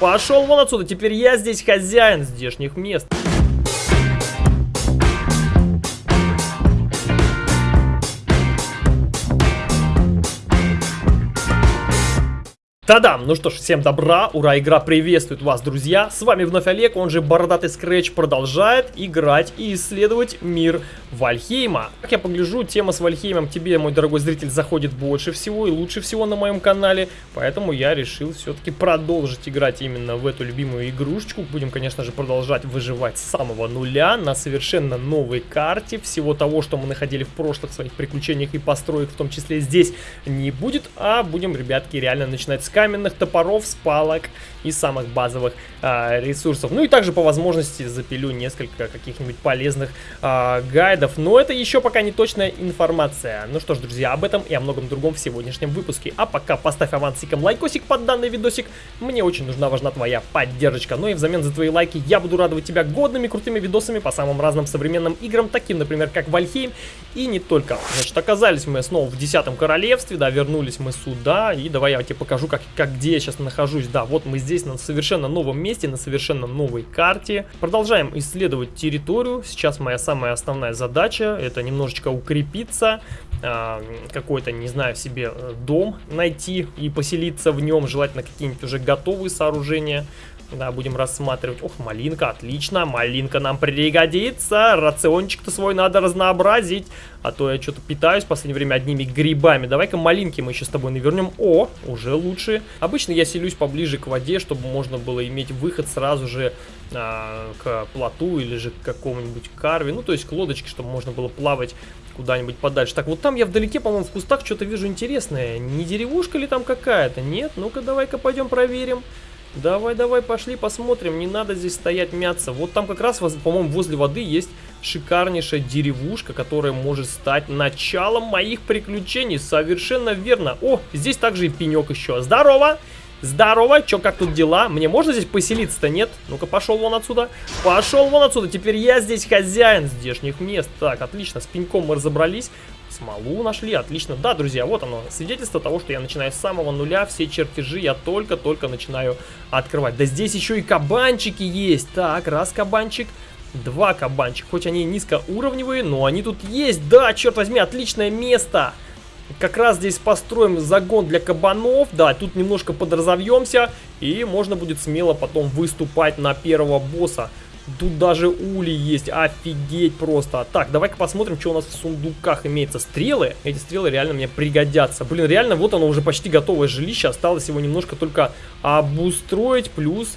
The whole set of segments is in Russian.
Пошел вон отсюда, теперь я здесь хозяин здешних мест. Та-дам! Ну что ж, всем добра, ура, игра приветствует вас, друзья! С вами вновь Олег, он же Бородатый Скретч продолжает играть и исследовать мир Вальхейма. Как я погляжу, тема с Вальхеймом тебе, мой дорогой зритель, заходит больше всего и лучше всего на моем канале, поэтому я решил все-таки продолжить играть именно в эту любимую игрушечку. Будем, конечно же, продолжать выживать с самого нуля на совершенно новой карте. Всего того, что мы находили в прошлых своих приключениях и построек, в том числе здесь, не будет, а будем, ребятки, реально начинать с каменных топоров, с палок и самых базовых э, ресурсов. Ну и также по возможности запилю несколько каких-нибудь полезных э, гайдов, но это еще пока не точная информация. Ну что ж, друзья, об этом и о многом другом в сегодняшнем выпуске. А пока поставь авансиком лайкосик под данный видосик, мне очень нужна, важна твоя поддержка. Ну и взамен за твои лайки я буду радовать тебя годными крутыми видосами по самым разным современным играм, таким, например, как Вальхейм и не только. Значит, оказались мы снова в Десятом Королевстве, да, вернулись мы сюда, и давай я тебе покажу, как как где я сейчас нахожусь. Да, вот мы здесь на совершенно новом месте, на совершенно новой карте. Продолжаем исследовать территорию. Сейчас моя самая основная задача, это немножечко укрепиться, э, какой-то, не знаю, себе э, дом найти и поселиться в нем, желательно какие-нибудь уже готовые сооружения. Да, будем рассматривать. Ох, малинка, отлично. Малинка нам пригодится. Рациончик-то свой надо разнообразить. А то я что-то питаюсь в последнее время одними грибами. Давай-ка малинки мы еще с тобой навернем. О, уже лучше. Обычно я селюсь поближе к воде, чтобы можно было иметь выход сразу же а, к плоту или же к какому-нибудь карве. Ну, то есть к лодочке, чтобы можно было плавать куда-нибудь подальше. Так, вот там я вдалеке, по-моему, в кустах что-то вижу интересное. Не деревушка ли там какая-то? Нет? Ну-ка, давай-ка пойдем проверим. Давай, давай, пошли посмотрим. Не надо здесь стоять мяться. Вот там как раз, по-моему, возле воды есть шикарнейшая деревушка, которая может стать началом моих приключений. Совершенно верно. О, здесь также и пенек еще. Здорово! Здорово, чё, как тут дела? Мне можно здесь поселиться-то, нет? Ну-ка, пошел вон отсюда. Пошел вон отсюда, теперь я здесь хозяин здешних мест. Так, отлично, с пеньком мы разобрались. Смолу нашли, отлично. Да, друзья, вот оно, свидетельство того, что я начинаю с самого нуля. Все чертежи я только-только начинаю открывать. Да здесь еще и кабанчики есть. Так, раз кабанчик. Два кабанчика, хоть они низкоуровневые, но они тут есть. Да, черт возьми, отличное место. Как раз здесь построим загон для кабанов. Да, тут немножко подразовьемся. И можно будет смело потом выступать на первого босса. Тут даже ули есть, офигеть просто. Так, давай-ка посмотрим, что у нас в сундуках имеется. Стрелы, эти стрелы реально мне пригодятся. Блин, реально, вот оно уже почти готовое жилище. Осталось его немножко только обустроить, плюс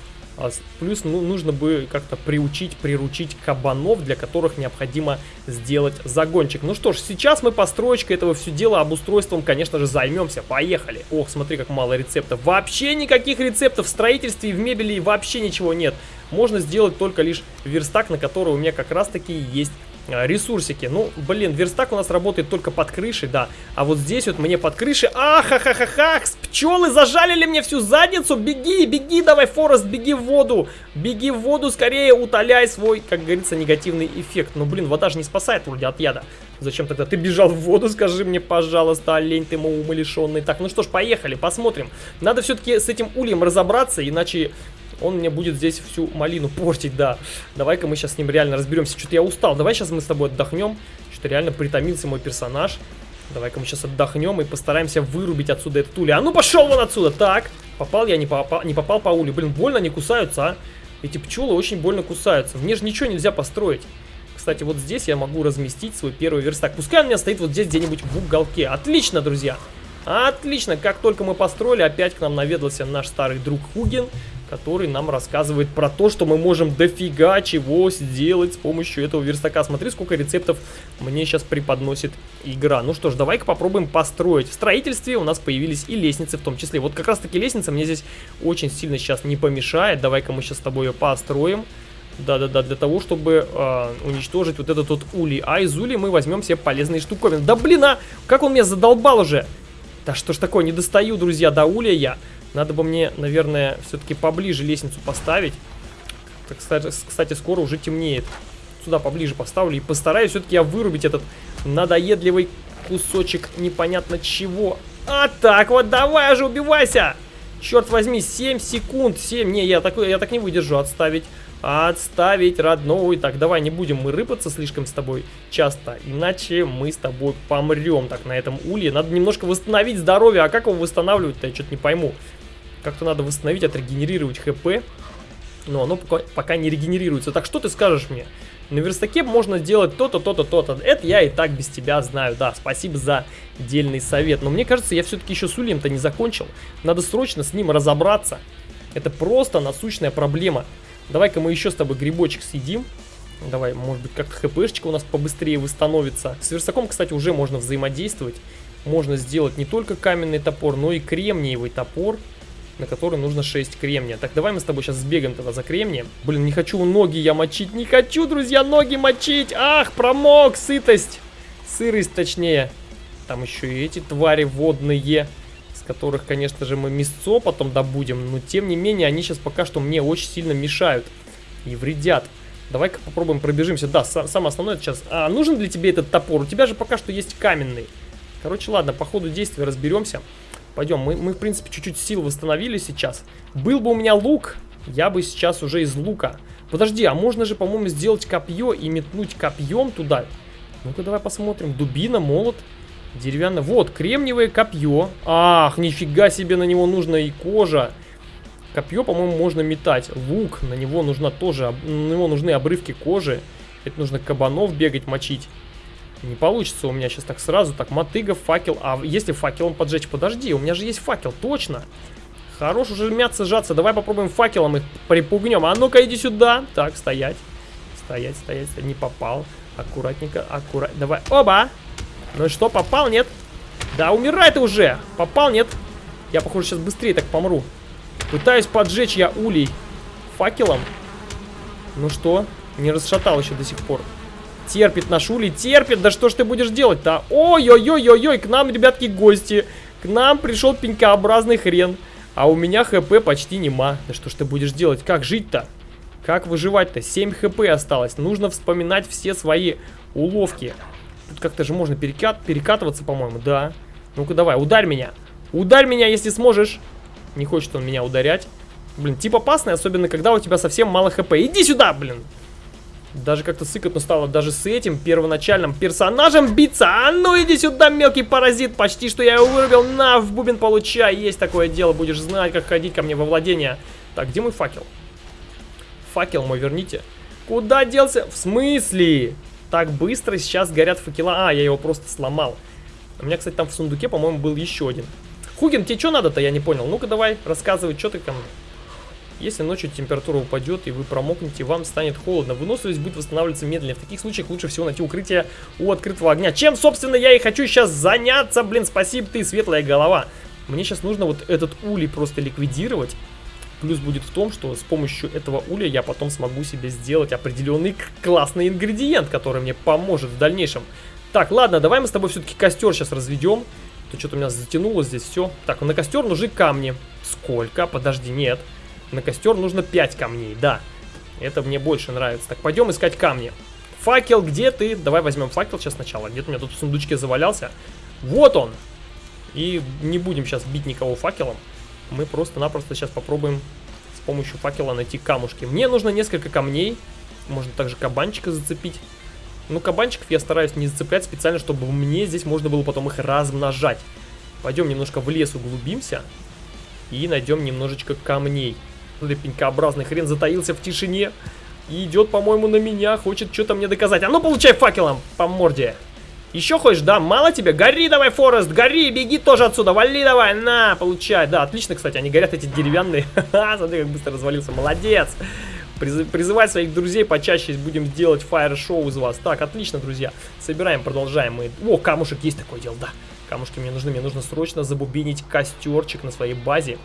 плюс ну, нужно бы как-то приучить, приручить кабанов, для которых необходимо сделать загончик. Ну что ж, сейчас мы построечкой этого все дела, обустройством, конечно же, займемся. Поехали. Ох, смотри, как мало рецептов. Вообще никаких рецептов в строительстве и в мебели вообще ничего нет. Можно сделать только лишь верстак, на который у меня как раз таки есть а, ресурсики. Ну, блин, верстак у нас работает только под крышей, да. А вот здесь вот мне под крышей... Ахахахаха! Пчелы зажалили мне всю задницу! Беги, беги, давай, Форест, беги в воду! Беги в воду, скорее утоляй свой, как говорится, негативный эффект. Ну, блин, вода же не спасает вроде от яда. Зачем тогда ты бежал в воду, скажи мне, пожалуйста, олень ты умалишенный. Так, ну что ж, поехали, посмотрим. Надо все-таки с этим ульем разобраться, иначе он мне будет здесь всю малину портить, да. Давай-ка мы сейчас с ним реально разберемся. Что-то я устал. Давай сейчас мы с тобой отдохнем. Что-то реально притомился мой персонаж. Давай-ка мы сейчас отдохнем и постараемся вырубить отсюда эту улю. А ну пошел вон отсюда! Так, попал я, не попал, не попал по улю. Блин, больно они кусаются, а? Эти пчелы очень больно кусаются. В ней же ничего нельзя построить. Кстати, вот здесь я могу разместить свой первый верстак. Пускай он у меня стоит вот здесь где-нибудь в уголке. Отлично, друзья! Отлично! Как только мы построили, опять к нам наведался наш старый друг Хуген который нам рассказывает про то, что мы можем дофига чего сделать с помощью этого верстака. Смотри, сколько рецептов мне сейчас преподносит игра. Ну что ж, давай-ка попробуем построить. В строительстве у нас появились и лестницы в том числе. Вот как раз таки лестница мне здесь очень сильно сейчас не помешает. Давай-ка мы сейчас с тобой ее построим. Да-да-да, для того, чтобы э, уничтожить вот этот вот улей. А из улей мы возьмем себе полезные штуковины. Да блин, а! Как он меня задолбал уже! Да что ж такое, не достаю, друзья, до улья я. Надо бы мне, наверное, все-таки поближе лестницу поставить. Кстати, кстати, скоро уже темнеет. Сюда поближе поставлю и постараюсь все-таки я вырубить этот надоедливый кусочек непонятно чего. А так вот, давай же убивайся! Черт возьми, 7 секунд, 7. Не, я так, я так не выдержу, отставить. Отставить, родной. Так, давай не будем мы рыпаться слишком с тобой часто, иначе мы с тобой помрем так на этом улье. Надо немножко восстановить здоровье, а как его восстанавливать-то, я что-то не пойму. Как-то надо восстановить, отрегенерировать хп, но оно пока, пока не регенерируется. Так что ты скажешь мне? На верстаке можно сделать то-то, то-то, то-то. Это я и так без тебя знаю, да. Спасибо за дельный совет. Но мне кажется, я все-таки еще с Ульем-то не закончил. Надо срочно с ним разобраться. Это просто насущная проблема. Давай-ка мы еще с тобой грибочек съедим. Давай, может быть, как-то хпшечка у нас побыстрее восстановится. С верстаком, кстати, уже можно взаимодействовать. Можно сделать не только каменный топор, но и кремниевый топор на который нужно 6 кремния. Так, давай мы с тобой сейчас сбегаем тогда за кремнием. Блин, не хочу ноги я мочить, не хочу, друзья, ноги мочить. Ах, промок, сытость. Сырость, точнее. Там еще и эти твари водные, с которых, конечно же, мы мясцо потом добудем. Но, тем не менее, они сейчас пока что мне очень сильно мешают и вредят. Давай-ка попробуем пробежимся. Да, самое основное сейчас... А, нужен для тебя этот топор? У тебя же пока что есть каменный. Короче, ладно, по ходу действия разберемся. Пойдем, мы, мы в принципе чуть-чуть сил восстановили сейчас. Был бы у меня лук, я бы сейчас уже из лука. Подожди, а можно же, по-моему, сделать копье и метнуть копьем туда? Ну-ка, давай посмотрим. Дубина, молот, деревянное. Вот, кремниевое копье. Ах, нифига себе, на него нужна и кожа. Копье, по-моему, можно метать. Лук, на него нужна тоже, на него нужны обрывки кожи. Это нужно кабанов бегать, мочить. Не получится у меня сейчас так сразу. Так, мотыга, факел. А если факелом поджечь? Подожди, у меня же есть факел, точно. Хорош уже мяться, сжаться. Давай попробуем факелом их припугнем. А ну-ка, иди сюда. Так, стоять. Стоять, стоять. Не попал. Аккуратненько, аккурат. Давай. Оба! Ну что, попал, нет? Да, умирай ты уже. Попал, нет? Я, похоже, сейчас быстрее так помру. Пытаюсь поджечь я улей факелом. Ну что? Не расшатал еще до сих пор. Терпит наш Ули, терпит. Да что ж ты будешь делать-то? Ой-ой-ой-ой-ой, к нам, ребятки, гости. К нам пришел пенькообразный хрен. А у меня хп почти нема. Да что ж ты будешь делать? Как жить-то? Как выживать-то? 7 хп осталось. Нужно вспоминать все свои уловки. Тут как-то же можно перекат перекатываться, по-моему. Да. Ну-ка давай, ударь меня. Ударь меня, если сможешь. Не хочет он меня ударять. Блин, тип опасный, особенно когда у тебя совсем мало хп. Иди сюда, блин. Даже как-то сыкотно стало даже с этим первоначальным персонажем биться. А ну иди сюда, мелкий паразит. Почти что я его вырубил. На, в бубен получай. Есть такое дело. Будешь знать, как ходить ко мне во владение. Так, где мой факел? Факел мой верните. Куда делся? В смысле? Так быстро сейчас горят факела. А, я его просто сломал. У меня, кстати, там в сундуке, по-моему, был еще один. Хугин, тебе что надо-то? Я не понял. Ну-ка давай, рассказывай, что ты мне. Если ночью температура упадет и вы промокнете, вам станет холодно. Выносливость будет восстанавливаться медленнее. В таких случаях лучше всего найти укрытие у открытого огня. Чем, собственно, я и хочу сейчас заняться. Блин, спасибо ты, светлая голова. Мне сейчас нужно вот этот улей просто ликвидировать. Плюс будет в том, что с помощью этого уля я потом смогу себе сделать определенный классный ингредиент, который мне поможет в дальнейшем. Так, ладно, давай мы с тобой все-таки костер сейчас разведем. То что-то у меня затянуло здесь все. Так, на костер нужны камни. Сколько? Подожди, нет. Нет. На костер нужно 5 камней, да. Это мне больше нравится. Так, пойдем искать камни. Факел, где ты? Давай возьмем факел сейчас сначала. Где-то у меня тут в сундучке завалялся. Вот он! И не будем сейчас бить никого факелом. Мы просто-напросто сейчас попробуем с помощью факела найти камушки. Мне нужно несколько камней. Можно также кабанчика зацепить. Ну, кабанчиков я стараюсь не зацеплять специально, чтобы мне здесь можно было потом их размножать. Пойдем немножко в лес углубимся и найдем немножечко камней. Смотри, пенькообразный хрен затаился в тишине. И идет, по-моему, на меня, хочет что-то мне доказать. А ну, получай факелом по морде. Еще хочешь, да? Мало тебе? Гори давай, Форест, гори, беги тоже отсюда, вали давай, на, получай. Да, отлично, кстати, они горят эти деревянные. Ха-ха, смотри, как быстро развалился, молодец. Приз призывать своих друзей почаще будем делать фаер-шоу из вас. Так, отлично, друзья. Собираем, продолжаем мы. О, камушек, есть такое дело, да. Камушки мне нужны, мне нужно срочно забубинить костерчик на своей базе.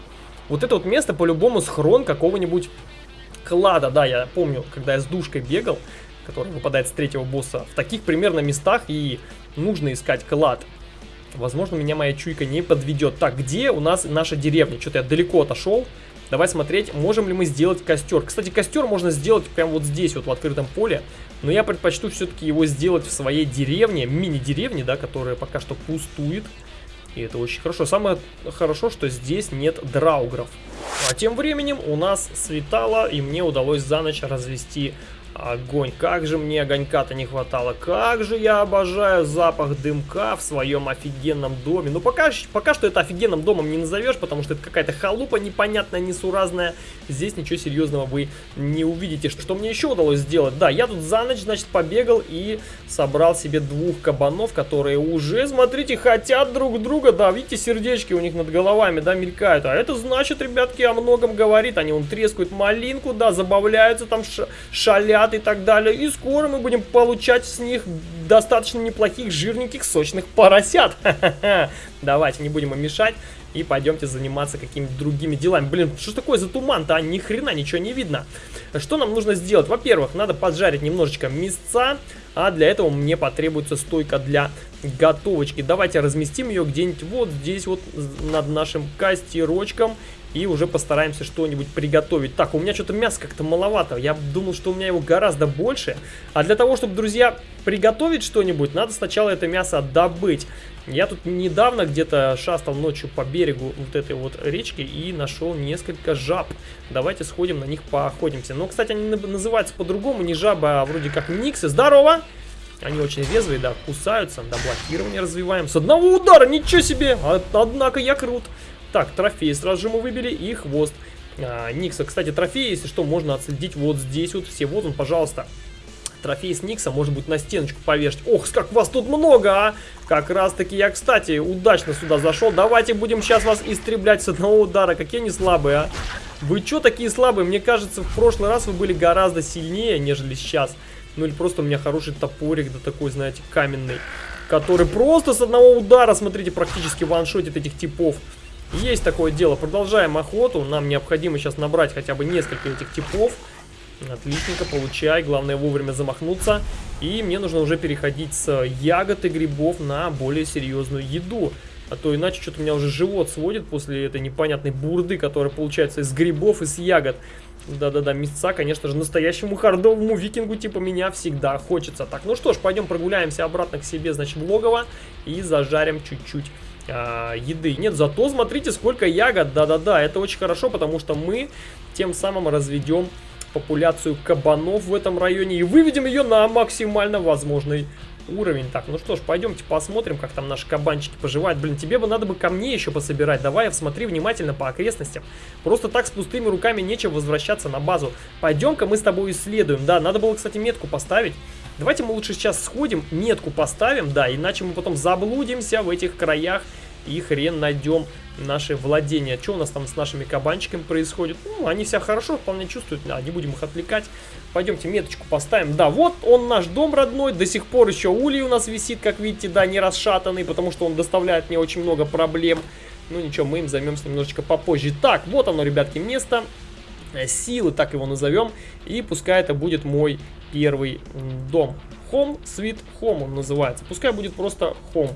Вот это вот место по-любому схрон какого-нибудь клада. Да, я помню, когда я с душкой бегал, который выпадает с третьего босса, в таких примерно местах и нужно искать клад. Возможно, меня моя чуйка не подведет. Так, где у нас наша деревня? Что-то я далеко отошел. Давай смотреть, можем ли мы сделать костер. Кстати, костер можно сделать прямо вот здесь, вот в открытом поле. Но я предпочту все-таки его сделать в своей деревне, мини-деревне, да, которая пока что пустует. И это очень хорошо. Самое хорошо, что здесь нет драугров. А тем временем у нас светало, и мне удалось за ночь развести Огонь, как же мне огонька-то не хватало, как же я обожаю запах дымка в своем офигенном доме. Ну пока, пока что это офигенным домом не назовешь, потому что это какая-то халупа непонятная, несуразная. Здесь ничего серьезного вы не увидите. Что мне еще удалось сделать? Да, я тут за ночь, значит, побегал и собрал себе двух кабанов, которые уже, смотрите, хотят друг друга. Да, видите, сердечки у них над головами, да, мелькают. А это значит, ребятки, о многом говорит. Они, он трескают малинку, да, забавляются там, шалят и так далее. И скоро мы будем получать с них достаточно неплохих, жирненьких, сочных поросят. Давайте, не будем им мешать. И пойдемте заниматься какими-то другими делами. Блин, что такое за туман-то? А, ни хрена ничего не видно. Что нам нужно сделать? Во-первых, надо поджарить немножечко мясца. А для этого мне потребуется стойка для готовочки. Давайте разместим ее где-нибудь вот здесь вот над нашим костерочком. И уже постараемся что-нибудь приготовить. Так, у меня что-то мяса как-то маловато. Я думал, что у меня его гораздо больше. А для того, чтобы, друзья, приготовить что-нибудь, надо сначала это мясо добыть. Я тут недавно где-то шастал ночью по берегу вот этой вот речки и нашел несколько жаб. Давайте сходим на них поохотимся. Но, кстати, они называются по-другому, не жабы, а вроде как никсы. Здорово! Они очень резвые, да, кусаются, да, блокирование развиваем. С одного удара, ничего себе! А, однако я крут. Так, трофей сразу же мы выбили и хвост. А, Никса, кстати, трофей, если что, можно отследить вот здесь вот все. Вот он, пожалуйста. Трофей с Никса может быть на стеночку повешать. Ох, как вас тут много, а! Как раз таки я, кстати, удачно сюда зашел. Давайте будем сейчас вас истреблять с одного удара. Какие они слабые, а! Вы что такие слабые? Мне кажется, в прошлый раз вы были гораздо сильнее, нежели сейчас. Ну или просто у меня хороший топорик, да такой, знаете, каменный. Который просто с одного удара, смотрите, практически ваншотит этих типов. Есть такое дело. Продолжаем охоту. Нам необходимо сейчас набрать хотя бы несколько этих типов. Отличненько, получай. Главное вовремя замахнуться. И мне нужно уже переходить с ягод и грибов на более серьезную еду. А то иначе что-то у меня уже живот сводит после этой непонятной бурды, которая получается из грибов и с ягод. Да-да-да, мясца, конечно же, настоящему хардовому викингу типа меня всегда хочется. Так, ну что ж, пойдем прогуляемся обратно к себе, значит, в логово и зажарим чуть-чуть а, еды. Нет, зато смотрите, сколько ягод. Да-да-да, это очень хорошо, потому что мы тем самым разведем популяцию кабанов в этом районе и выведем ее на максимально возможный уровень. Так, ну что ж, пойдемте посмотрим, как там наши кабанчики поживают. Блин, тебе бы надо бы ко мне еще пособирать. Давай, смотри внимательно по окрестностям. Просто так с пустыми руками нечего возвращаться на базу. Пойдем-ка мы с тобой исследуем. Да, надо было, кстати, метку поставить. Давайте мы лучше сейчас сходим, метку поставим, да, иначе мы потом заблудимся в этих краях и хрен найдем наши владения. Что у нас там с нашими кабанчиками происходит? Ну, они себя хорошо вполне чувствуют, да, не будем их отвлекать. Пойдемте меточку поставим. Да, вот он наш дом родной, до сих пор еще улей у нас висит, как видите, да, не расшатанный, потому что он доставляет мне очень много проблем. Ну ничего, мы им займемся немножечко попозже. Так, вот оно, ребятки, место э, силы, так его назовем. И пускай это будет мой первый дом. Home Sweet Home он называется. Пускай будет просто Home.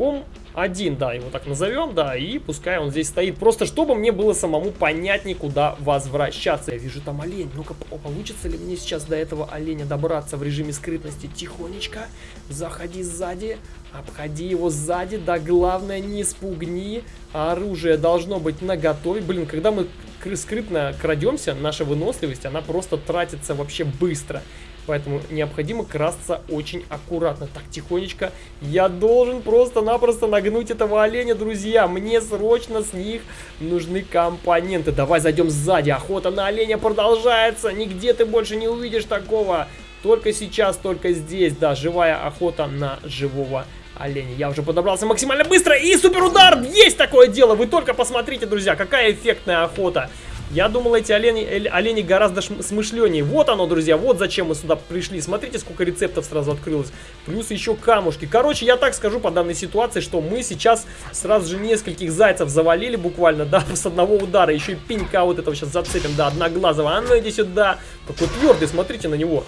Home 1, да, его так назовем, да, и пускай он здесь стоит. Просто чтобы мне было самому понятнее, куда возвращаться. Я вижу там олень. Ну-ка, получится ли мне сейчас до этого оленя добраться в режиме скрытности? Тихонечко, заходи сзади, обходи его сзади, да главное не спугни. Оружие должно быть наготове. Блин, когда мы скрытно крадемся, наша выносливость, она просто тратится вообще быстро. Поэтому необходимо красться очень аккуратно. Так, тихонечко. Я должен просто-напросто нагнуть этого оленя, друзья. Мне срочно с них нужны компоненты. Давай зайдем сзади. Охота на оленя продолжается. Нигде ты больше не увидишь такого. Только сейчас, только здесь. Да, живая охота на живого оленя. Я уже подобрался максимально быстро. И супер удар! Есть такое дело! Вы только посмотрите, друзья, какая эффектная охота. Я думал, эти олени, олени гораздо смышленнее. Вот оно, друзья, вот зачем мы сюда пришли. Смотрите, сколько рецептов сразу открылось. Плюс еще камушки. Короче, я так скажу по данной ситуации, что мы сейчас сразу же нескольких зайцев завалили буквально, да, с одного удара. Еще и пенька вот этого сейчас зацепим, да, одноглазого. А ну иди сюда. Такой твердый, смотрите на него.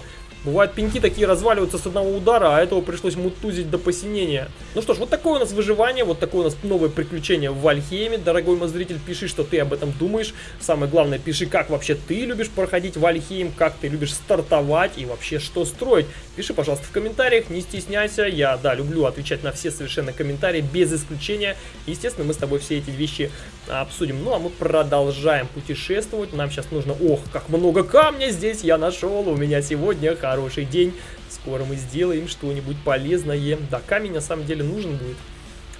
Бывают пеньки такие разваливаются с одного удара, а этого пришлось мутузить до посинения. Ну что ж, вот такое у нас выживание, вот такое у нас новое приключение в Вальхейме. Дорогой мой зритель, пиши, что ты об этом думаешь. Самое главное, пиши, как вообще ты любишь проходить Вальхейм, как ты любишь стартовать и вообще что строить. Пиши, пожалуйста, в комментариях, не стесняйся. Я, да, люблю отвечать на все совершенно комментарии, без исключения. Естественно, мы с тобой все эти вещи обсудим. Ну, а мы продолжаем путешествовать. Нам сейчас нужно... Ох, как много камня здесь я нашел. У меня сегодня хороший день. Скоро мы сделаем что-нибудь полезное. Да, камень на самом деле нужен будет.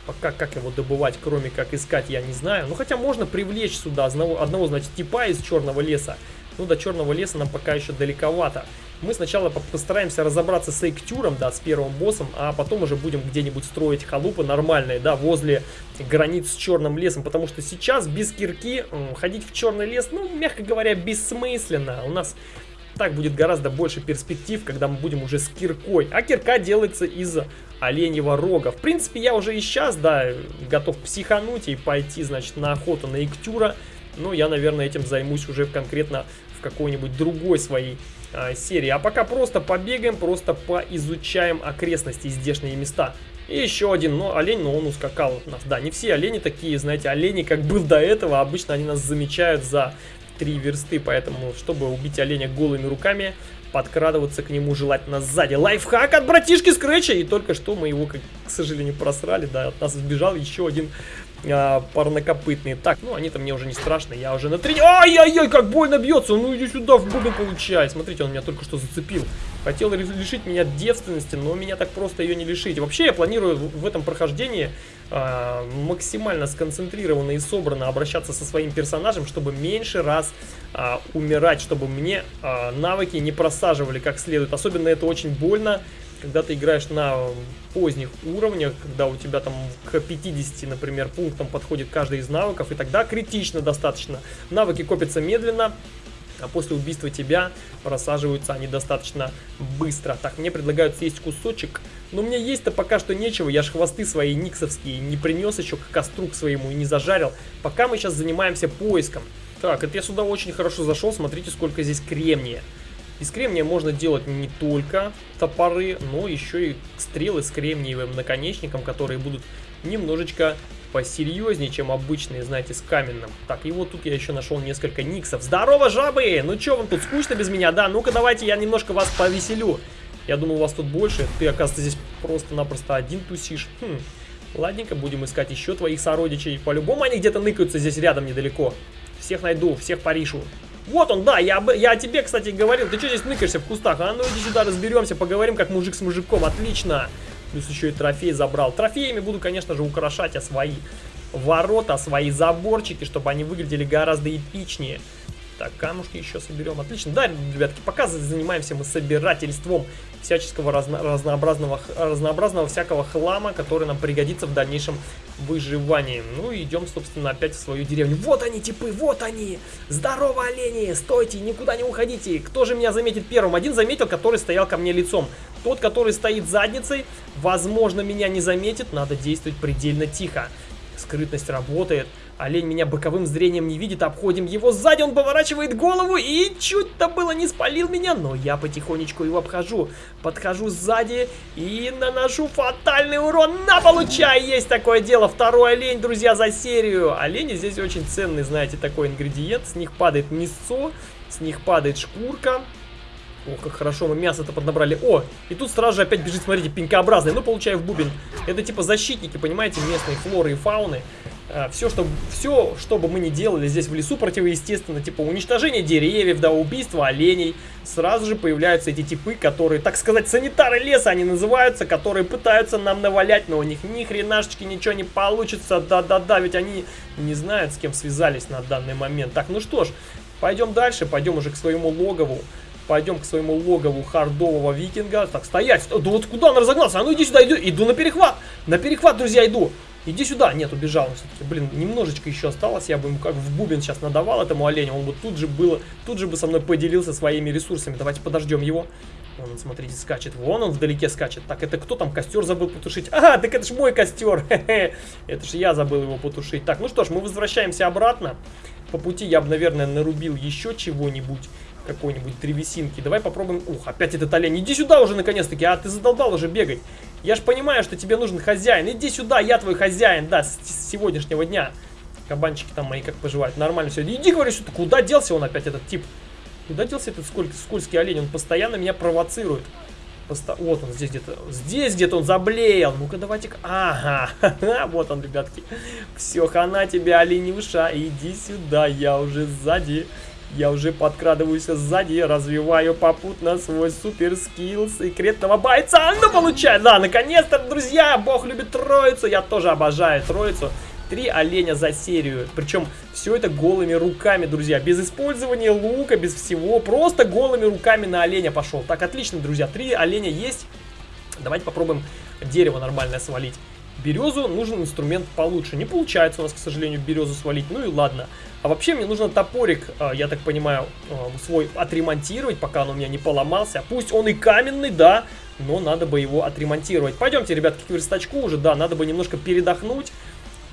Пока как его добывать, кроме как искать, я не знаю. Ну, хотя можно привлечь сюда одного, одного значит, типа из черного леса. Ну, до черного леса нам пока еще далековато. Мы сначала постараемся разобраться с Эйктюром, да, с первым боссом, а потом уже будем где-нибудь строить халупы нормальные, да, возле границ с черным лесом, потому что сейчас без кирки ходить в черный лес, ну, мягко говоря, бессмысленно. У нас так будет гораздо больше перспектив, когда мы будем уже с киркой. А кирка делается из оленьего рога. В принципе, я уже и сейчас, да, готов психануть и пойти, значит, на охоту на Иктюра. Но я, наверное, этим займусь уже конкретно какой-нибудь другой своей а, серии. А пока просто побегаем, просто поизучаем окрестности, здешние места. И еще один, но олень, но он ускакал от нас. Да, не все олени такие, знаете, олени, как был до этого, обычно они нас замечают за три версты, поэтому, чтобы убить оленя голыми руками, подкрадываться к нему желательно сзади. Лайфхак от братишки Скретча, и только что мы его, как, к сожалению, просрали, да, от нас сбежал еще один а, парнокопытные. Так, ну они-то мне уже не страшны, я уже на трени... Ай-яй-яй, как больно бьется! Ну иди сюда, в бубен получай. Смотрите, он меня только что зацепил. Хотел лишить меня девственности, но меня так просто ее не лишить. Вообще я планирую в этом прохождении э, максимально сконцентрированно и собранно обращаться со своим персонажем, чтобы меньше раз э, умирать, чтобы мне э, навыки не просаживали как следует. Особенно это очень больно когда ты играешь на поздних уровнях, когда у тебя там к 50, например, пунктам подходит каждый из навыков, и тогда критично достаточно. Навыки копятся медленно, а после убийства тебя просаживаются они достаточно быстро. Так, мне предлагают съесть кусочек, но мне есть-то пока что нечего, я ж хвосты свои никсовские не принес еще к костру к своему и не зажарил. Пока мы сейчас занимаемся поиском. Так, это я сюда очень хорошо зашел, смотрите, сколько здесь кремния. Из кремния можно делать не только топоры, но еще и стрелы с кремниевым наконечником, которые будут немножечко посерьезнее, чем обычные, знаете, с каменным. Так, и вот тут я еще нашел несколько никсов. Здорово, жабы! Ну что, вам тут скучно без меня? Да, ну-ка давайте я немножко вас повеселю. Я думал, вас тут больше. Ты, оказывается, здесь просто-напросто один тусишь. Хм. Ладненько, будем искать еще твоих сородичей. По-любому они где-то ныкаются здесь рядом недалеко. Всех найду, всех порешу. Вот он, да, я, я о тебе, кстати, говорил. Ты что здесь ныкаешься в кустах? А ну иди сюда, разберемся, поговорим как мужик с мужиком. Отлично. Плюс еще и трофей забрал. Трофеями буду, конечно же, украшать а свои ворота, свои заборчики, чтобы они выглядели гораздо эпичнее. Так, камушки еще соберем. Отлично. Да, ребятки, пока занимаемся мы собирательством всяческого разно разнообразного, разнообразного всякого хлама, который нам пригодится в дальнейшем выживании. Ну и идем, собственно, опять в свою деревню. Вот они, типы, вот они! Здорово, олени! Стойте, никуда не уходите! Кто же меня заметит первым? Один заметил, который стоял ко мне лицом. Тот, который стоит задницей, возможно, меня не заметит. Надо действовать предельно тихо. Скрытность работает. Олень меня боковым зрением не видит, обходим его сзади, он поворачивает голову и чуть-то было не спалил меня, но я потихонечку его обхожу. Подхожу сзади и наношу фатальный урон. На, получай! Есть такое дело. Второй олень, друзья, за серию. Олени здесь очень ценный, знаете, такой ингредиент. С них падает мясо, с них падает шкурка. О, как хорошо мы мясо-то поднабрали. О, и тут сразу же опять бежит, смотрите, пенькообразный. Ну, получаю в бубен. Это типа защитники, понимаете, местной флоры и фауны. А, все, что, все, что бы мы ни делали здесь в лесу противоестественно, типа уничтожение деревьев, да, убийство оленей, сразу же появляются эти типы, которые, так сказать, санитары леса они называются, которые пытаются нам навалять, но у них ни хренашечки ничего не получится, да-да-да, ведь они не знают, с кем связались на данный момент. Так, ну что ж, пойдем дальше, пойдем уже к своему логову. Пойдем к своему логову хардового викинга. Так, стоять. Да вот куда он разогнался? А ну иди сюда, иду, иду на перехват. На перехват, друзья, иду. Иди сюда. Нет, убежал все-таки. Блин, немножечко еще осталось. Я бы ему как в бубен сейчас надавал этому оленю. Он бы тут же было, тут же бы со мной поделился своими ресурсами. Давайте подождем его. Вон он, смотрите, скачет. Вон он вдалеке скачет. Так, это кто там костер забыл потушить? Ага, так это ж мой костер. Это ж я забыл его потушить. Так, ну что ж, мы возвращаемся обратно. по пути я бы, наверное, нарубил еще чего-нибудь какой-нибудь древесинки. Давай попробуем... Ух, опять этот олень. Иди сюда уже, наконец-таки. А, ты задолбал уже бегать. Я ж понимаю, что тебе нужен хозяин. Иди сюда, я твой хозяин, да, с, с сегодняшнего дня. Кабанчики там мои как поживают. Нормально все. Иди, говорю, ты куда делся он опять, этот тип? Куда делся этот сколь, скользкий олень? Он постоянно меня провоцирует. Посто... Вот он здесь где-то. Здесь где-то он заблеял. Ну-ка, давайте-ка. Ага. вот он, ребятки. Все, хана тебе, оленюша. Иди сюда, я уже сзади. Я уже подкрадываюсь сзади, развиваю попутно свой супер скилл секретного бойца. Ну, получай, да, наконец-то, друзья, бог любит троицу. Я тоже обожаю троицу. Три оленя за серию. Причем все это голыми руками, друзья. Без использования лука, без всего. Просто голыми руками на оленя пошел. Так, отлично, друзья. Три оленя есть. Давайте попробуем дерево нормальное свалить. Березу нужен инструмент получше. Не получается у нас, к сожалению, березу свалить. Ну и ладно. А вообще мне нужно топорик, а, я так понимаю, а, свой отремонтировать, пока он у меня не поломался. Пусть он и каменный, да, но надо бы его отремонтировать. Пойдемте, ребятки, к верстачку уже, да, надо бы немножко передохнуть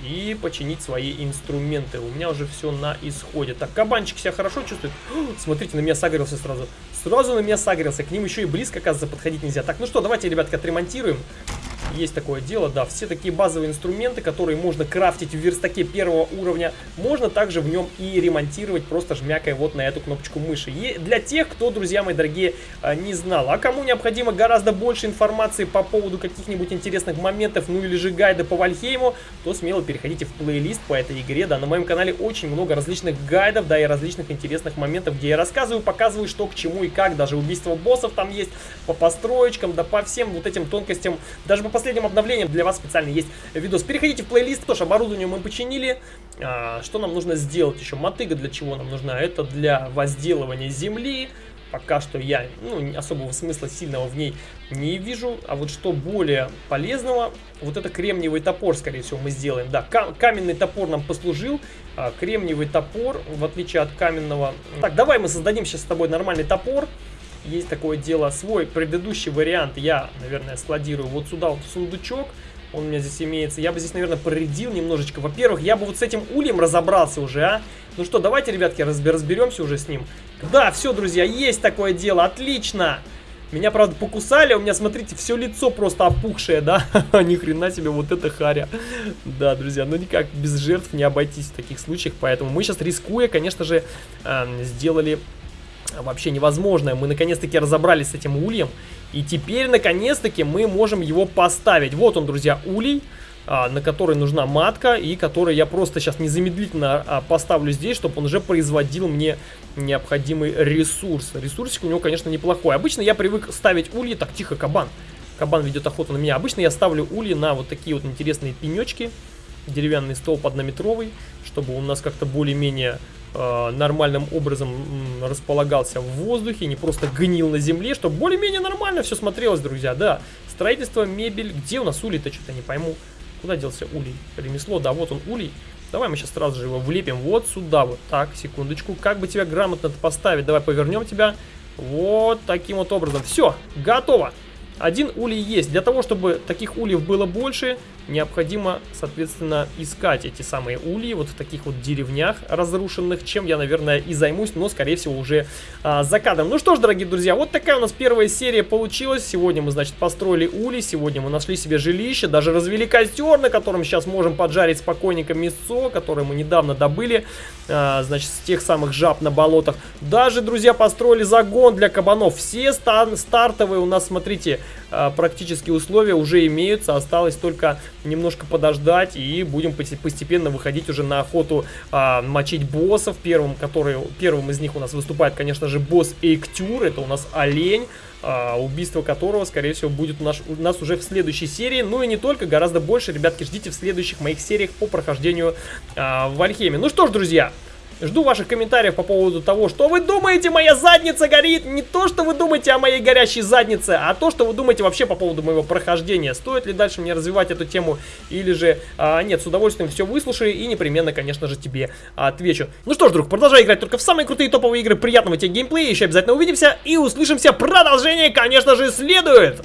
и починить свои инструменты. У меня уже все на исходе. Так, кабанчик себя хорошо чувствует. Смотрите, на меня согрелся сразу. Сразу на меня согрелся. К ним еще и близко, оказывается, подходить нельзя. Так, ну что, давайте, ребятки, отремонтируем. Есть такое дело, да. Все такие базовые инструменты, которые можно крафтить в верстаке первого уровня, можно также в нем и ремонтировать, просто жмякая вот на эту кнопочку мыши. И для тех, кто, друзья мои дорогие, а, не знал. А кому необходимо гораздо больше информации по поводу каких-нибудь интересных моментов, ну или же гайда по Вальхейму, то смело переходите в плейлист по этой игре. Да, на моем канале очень много различных гайдов, да, и различных интересных моментов, где я рассказываю, показываю, что к чему и как. Даже убийство боссов там есть, по построечкам, да по всем вот этим тонкостям, даже по последним обновлением для вас специально есть видос. Переходите в плейлист, тоже оборудование мы починили. А, что нам нужно сделать еще? Мотыга для чего нам нужна? Это для возделывания земли. Пока что я ну, особого смысла сильного в ней не вижу. А вот что более полезного, вот это кремниевый топор, скорее всего, мы сделаем. Да, каменный топор нам послужил. А, кремниевый топор, в отличие от каменного... Так, давай мы создадим сейчас с тобой нормальный топор есть такое дело. Свой предыдущий вариант я, наверное, складирую вот сюда вот в сундучок. Он у меня здесь имеется. Я бы здесь, наверное, проредил немножечко. Во-первых, я бы вот с этим ульем разобрался уже, а. Ну что, давайте, ребятки, разберемся уже с ним. Да, все, друзья, есть такое дело. Отлично. Меня, правда, покусали, у меня, смотрите, все лицо просто опухшее, да? Ни хрена себе, вот это харя. Да, друзья, ну никак без жертв не обойтись в таких случаях, поэтому мы сейчас, рискуя, конечно же, э, сделали вообще невозможное. Мы наконец-таки разобрались с этим ульем. И теперь, наконец-таки, мы можем его поставить. Вот он, друзья, улей, а, на который нужна матка, и который я просто сейчас незамедлительно а, поставлю здесь, чтобы он уже производил мне необходимый ресурс. Ресурсик у него, конечно, неплохой. Обычно я привык ставить ульи... Так, тихо, кабан. Кабан ведет охоту на меня. Обычно я ставлю ульи на вот такие вот интересные пенечки. Деревянный столб однометровый, чтобы у нас как-то более-менее э, нормальным образом располагался в воздухе, не просто гнил на земле, чтобы более-менее нормально все смотрелось, друзья, да. Строительство, мебель, где у нас улей-то, что-то не пойму. Куда делся улей? Ремесло, да, вот он улей. Давай мы сейчас сразу же его влепим вот сюда вот. Так, секундочку. Как бы тебя грамотно поставить? Давай повернем тебя. Вот таким вот образом. Все, готово. Один улей есть. Для того, чтобы таких ульев было больше, необходимо, соответственно, искать эти самые ульи вот в таких вот деревнях разрушенных, чем я, наверное, и займусь, но, скорее всего, уже а, за кадром. Ну что ж, дорогие друзья, вот такая у нас первая серия получилась. Сегодня мы, значит, построили ули, сегодня мы нашли себе жилище, даже развели костер, на котором сейчас можем поджарить спокойненько мясо, которое мы недавно добыли, а, значит, с тех самых жаб на болотах. Даже, друзья, построили загон для кабанов. Все стар стартовые у нас, смотрите, а, практически условия уже имеются, осталось только немножко подождать и будем постепенно выходить уже на охоту а, мочить боссов. Первым, который, первым из них у нас выступает, конечно же, босс Эйктюр, это у нас олень. Uh, убийство которого, скорее всего, будет у нас, у нас уже в следующей серии. Ну и не только, гораздо больше, ребятки, ждите в следующих моих сериях по прохождению uh, в Альхеме. Ну что ж, друзья, Жду ваших комментариев по поводу того, что вы думаете, моя задница горит. Не то, что вы думаете о моей горящей заднице, а то, что вы думаете вообще по поводу моего прохождения. Стоит ли дальше мне развивать эту тему или же а, нет, с удовольствием все выслушаю и непременно, конечно же, тебе отвечу. Ну что ж, друг, продолжай играть только в самые крутые топовые игры. Приятного тебе геймплея, еще обязательно увидимся и услышимся. Продолжение, конечно же, следует.